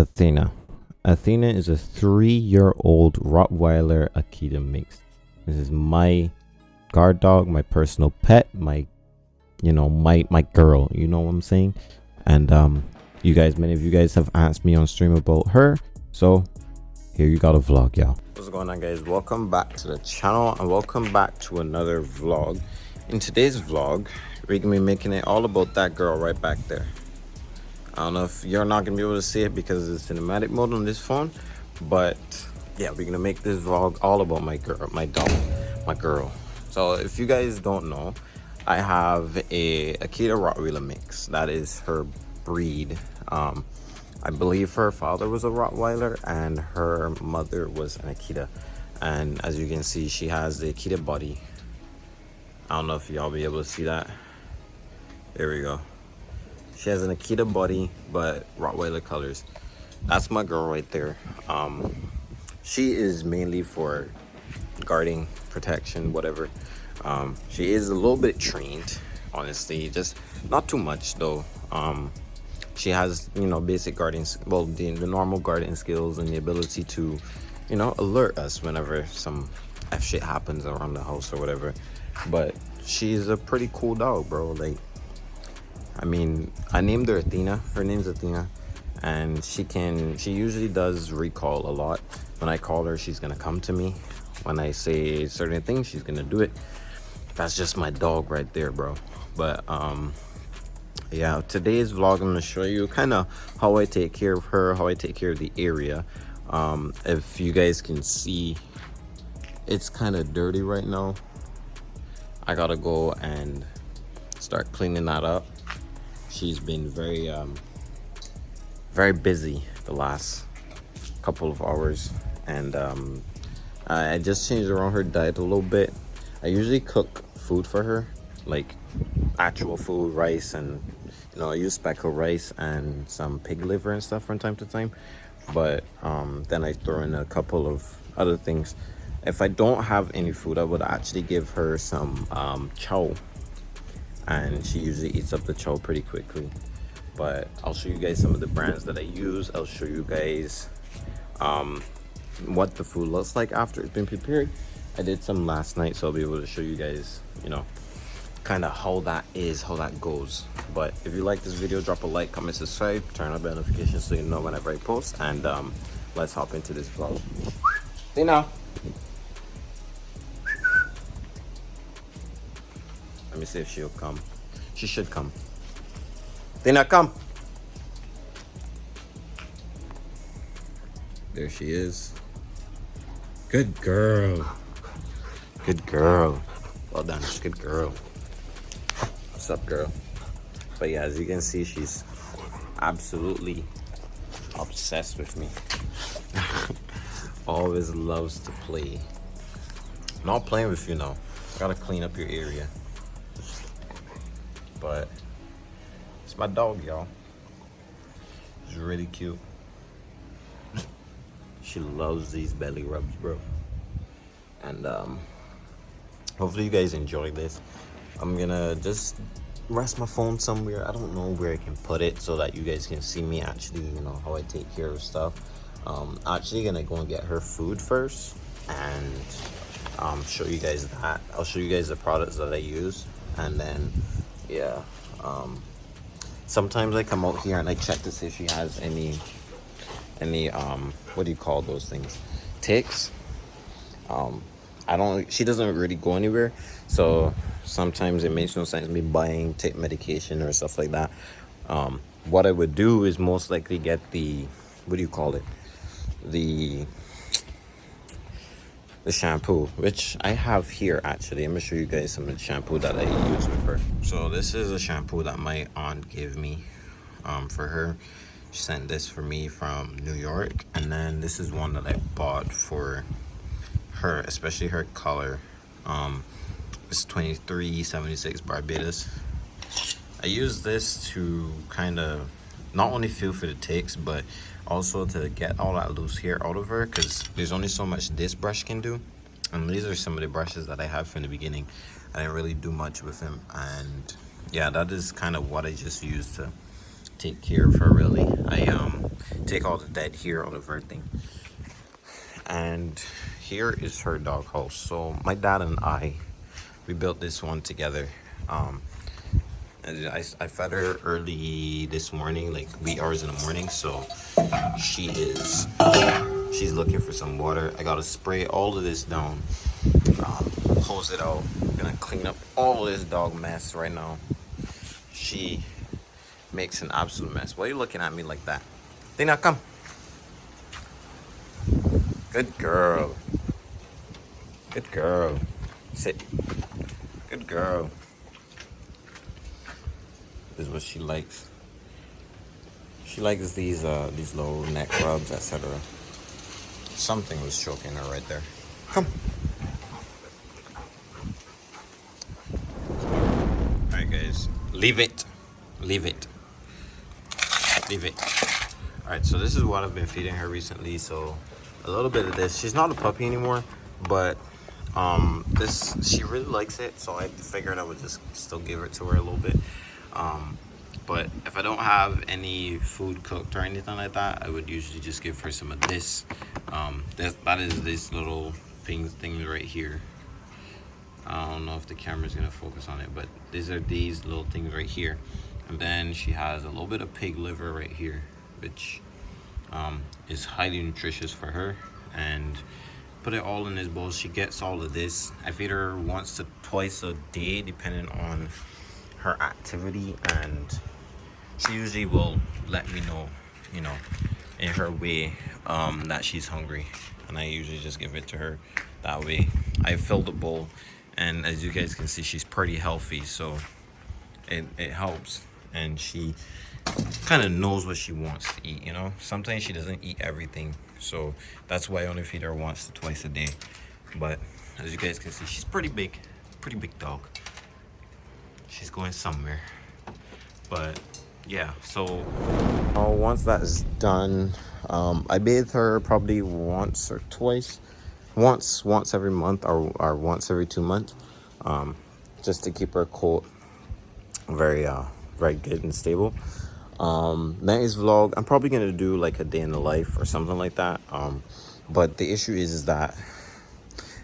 Athena. Athena is a three-year-old Rottweiler Akita mix. This is my guard dog, my personal pet, my, you know, my my girl. You know what I'm saying? And um, you guys, many of you guys have asked me on stream about her, so here you got a vlog, y'all. What's going on, guys? Welcome back to the channel and welcome back to another vlog. In today's vlog, we're gonna be making it all about that girl right back there. I don't know if you're not gonna be able to see it because it's cinematic mode on this phone, but yeah, we're gonna make this vlog all about my girl, my dog, my girl. So if you guys don't know, I have a Akita Rottweiler mix. That is her breed. Um, I believe her father was a Rottweiler and her mother was an Akita. And as you can see, she has the Akita body. I don't know if y'all be able to see that. There we go. She has an Akita body, but Rottweiler colors. That's my girl right there. Um, she is mainly for guarding, protection, whatever. Um, she is a little bit trained, honestly, just not too much though. Um, she has, you know, basic guarding, well, the, the normal guarding skills and the ability to, you know, alert us whenever some F shit happens around the house or whatever. But she's a pretty cool dog, bro. Like, I mean, I named her Athena. Her name's Athena. And she can, she usually does recall a lot. When I call her, she's gonna come to me. When I say certain things, she's gonna do it. That's just my dog right there, bro. But, um, yeah, today's vlog, I'm gonna show you kind of how I take care of her, how I take care of the area. Um, if you guys can see, it's kind of dirty right now. I gotta go and start cleaning that up she's been very um, very busy the last couple of hours. And um, I just changed around her diet a little bit. I usually cook food for her like actual food rice and you know I use speckled rice and some pig liver and stuff from time to time. But um, then I throw in a couple of other things. If I don't have any food I would actually give her some um, chow and she usually eats up the chow pretty quickly. But i'll show you guys some of the brands that i use. I'll show you guys um, what the food looks like after it's been prepared. I did some last night so i'll be able to show you guys you know kind of how that is how that goes. But if you like this video drop a like comment subscribe turn on notifications so you know whenever i post and um, let's hop into this vlog. See now me see if she'll come. She should come. Tina, come. There she is. Good girl. Good girl. Well done. Good girl. What's up, girl? But yeah, as you can see, she's absolutely obsessed with me. Always loves to play. Not playing with you now. Gotta clean up your area. But it's my dog, y'all. She's really cute. she loves these belly rubs, bro. And um, hopefully you guys enjoy this. I'm gonna just rest my phone somewhere. I don't know where I can put it so that you guys can see me actually, you know, how I take care of stuff. Um, actually gonna go and get her food first and um, show you guys that. I'll show you guys the products that I use and then yeah um, sometimes i come out here and i check to see if she has any any um what do you call those things? Ticks? Um i don't she doesn't really go anywhere so sometimes it makes no sense me buying tick medication or stuff like that. Um what i would do is most likely get the what do you call it? The the shampoo which i have here actually. I'm gonna show you guys some of the shampoo that i use with her. So this is a shampoo that my aunt gave me um, for her. She sent this for me from new york and then this is one that i bought for her especially her color. Um it's 2376 barbados. I use this to kind of not only feel for the ticks but also to get all that loose hair out of her because there's only so much this brush can do and these are some of the brushes that i have from the beginning i didn't really do much with them and yeah that is kind of what i just used to take care of her really i um take all the dead hair out of her thing. And here is her dog house. So my dad and I, we built this one together. Um, I, I fed her early this morning, like wee hours in the morning. So she is, she's looking for some water. I gotta spray all of this down, um, hose it out. I'm gonna clean up all this dog mess right now. She makes an absolute mess. Why are you looking at me like that? Dina, come. Good girl. Good girl. Sit. Good girl. Is what she likes. She likes these uh these little neck rubs, etc. Something was choking her right there. Come. Alright guys. Leave it. Leave it. Leave it. Alright, so this is what I've been feeding her recently. So a little bit of this. She's not a puppy anymore, but um this she really likes it so i figured i would just still give it to her a little bit um but if i don't have any food cooked or anything like that i would usually just give her some of this. Um that, that is this little things thing right here. I don't know if the camera's gonna focus on it but these are these little things right here. And then she has a little bit of pig liver right here which um, is highly nutritious for her. And put it all in this bowl. She gets all of this. I feed her once to twice a day depending on her activity and she usually will let me know you know in her way um, that she's hungry and i usually just give it to her that way i fill the bowl and as you guys can see she's pretty healthy so it, it helps and she kind of knows what she wants to eat you know sometimes she doesn't eat everything so that's why I only feed her once twice a day. But as you guys can see, she's pretty big, pretty big dog. She's going somewhere. But yeah, so oh, once that is done, um, I bathe her probably once or twice. Once, once every month or, or once every two months. Um, just to keep her coat very, uh, very good and stable um vlog i'm probably gonna do like a day in the life or something like that um but the issue is, is that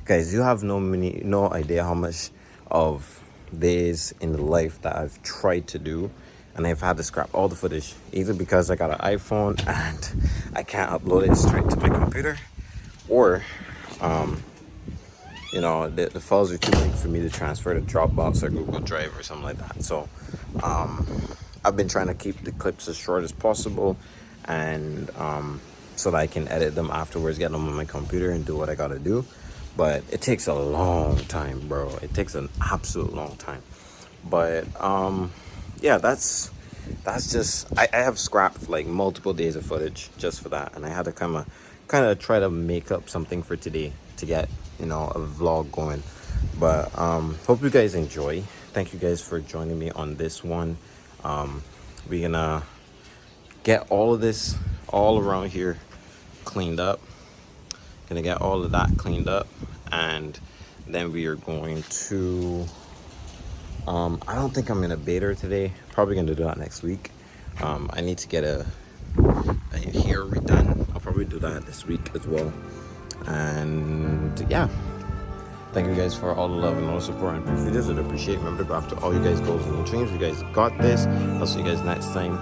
guys you have no many no idea how much of days in the life that i've tried to do and i've had to scrap all the footage either because i got an iphone and i can't upload it straight to my computer or um you know the, the files are too big for me to transfer to dropbox or google drive or something like that so um I've been trying to keep the clips as short as possible and um, so that I can edit them afterwards, get them on my computer and do what I gotta do. But it takes a long time, bro. It takes an absolute long time. But um, yeah, that's that's just I, I have scrapped like multiple days of footage just for that, and I had to kind of kind of try to make up something for today to get you know a vlog going. But um, hope you guys enjoy. Thank you guys for joining me on this one um, we're gonna get all of this all around here cleaned up gonna get all of that cleaned up and then we are going to um, I don't think I'm gonna bait her today probably gonna do that next week um, I need to get a, a hair redone I'll probably do that this week as well and yeah Thank you guys for all the love and all the support and videos. I appreciate. Remember, to go after all you guys' goals and dreams. You guys got this. I'll see you guys next time.